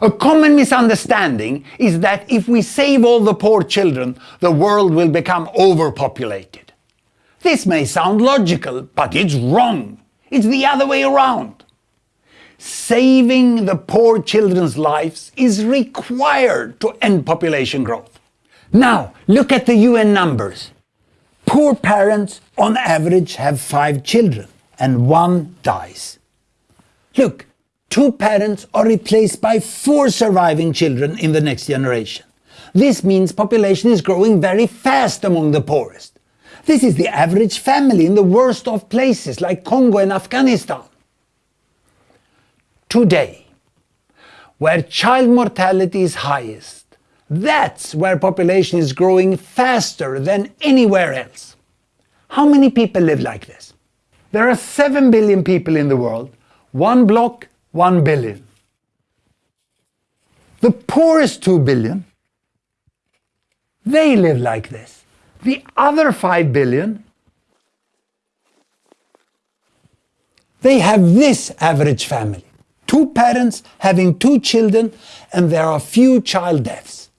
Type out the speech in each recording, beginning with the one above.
A common misunderstanding is that if we save all the poor children, the world will become overpopulated. This may sound logical, but it's wrong. It's the other way around. Saving the poor children's lives is required to end population growth. Now, look at the UN numbers. Poor parents on average have five children and one dies. Look, two parents are replaced by four surviving children in the next generation. This means population is growing very fast among the poorest. This is the average family in the worst of places like Congo and Afghanistan. Today, where child mortality is highest, that's where population is growing faster than anywhere else. How many people live like this? There are 7 billion people in the world, one block 1 billion. The poorest 2 billion, they live like this. The other 5 billion, they have this average family. Two parents having two children and there are few child deaths.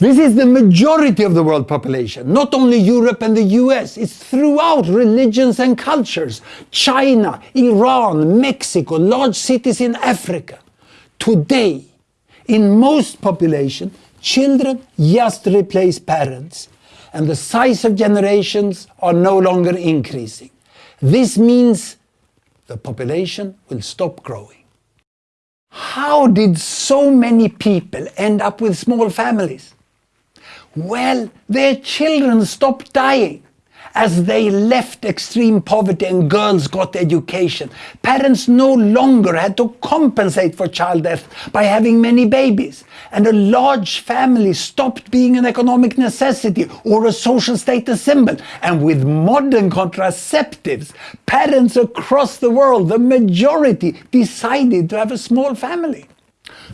This is the majority of the world population, not only Europe and the US, it's throughout religions and cultures. China, Iran, Mexico, large cities in Africa. Today, in most population, children just replace parents and the size of generations are no longer increasing. This means the population will stop growing. How did so many people end up with small families? Well, their children stopped dying as they left extreme poverty and girls got education. Parents no longer had to compensate for child death by having many babies. And a large family stopped being an economic necessity or a social status symbol. And with modern contraceptives, parents across the world, the majority, decided to have a small family.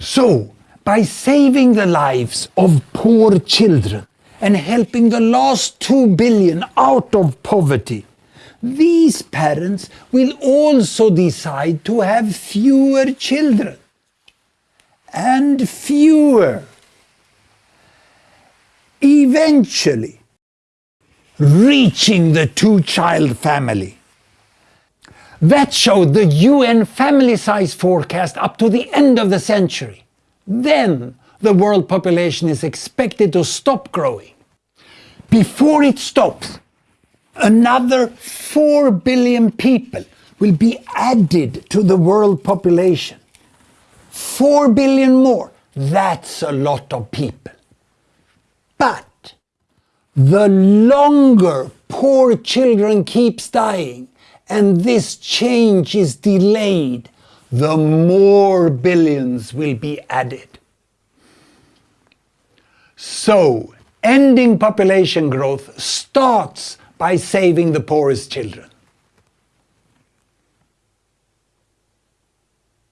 So, by saving the lives of poor children and helping the last two billion out of poverty, these parents will also decide to have fewer children. And fewer. Eventually, reaching the two-child family. That showed the UN family size forecast up to the end of the century. Then the world population is expected to stop growing. Before it stops, another 4 billion people will be added to the world population. 4 billion more, that's a lot of people. But the longer poor children keeps dying and this change is delayed, the more billions will be added. So, ending population growth starts by saving the poorest children.